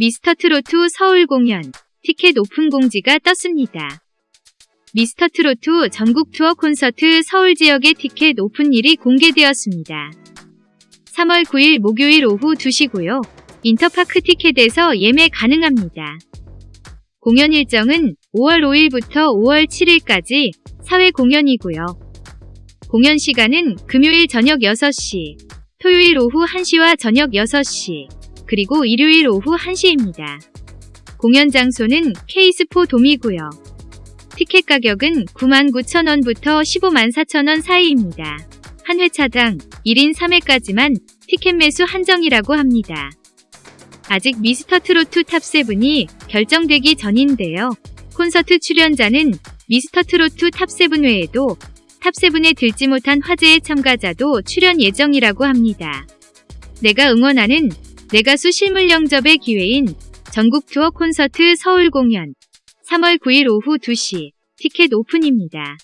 미스터 트롯 서울 공연 티켓 오픈 공지가 떴습니다. 미스터 트롯 전국 투어 콘서트 서울 지역의 티켓 오픈일이 공개되었습니다. 3월 9일 목요일 오후 2시고요. 인터파크 티켓에서 예매 가능합니다. 공연 일정은 5월 5일부터 5월 7일까지 4회 공연이고요. 공연 시간은 금요일 저녁 6시, 토요일 오후 1시와 저녁 6시, 그리고 일요일 오후 1시입니다. 공연 장소는 KSPO 돔이고요. 티켓 가격은 99,000원부터 15만 4천원 사이입니다. 한 회차당 1인 3회까지만 티켓 매수 한정이라고 합니다. 아직 미스터 트롯 top7이 결정되기 전인데요. 콘서트 출연자는 미스터 트롯 top7 외에도 top7에 들지 못한 화제의 참가자도 출연 예정이라고 합니다. 내가 응원하는 내가수 실물 영접의 기회인 전국 투어 콘서트 서울 공연 3월 9일 오후 2시 티켓 오픈입니다.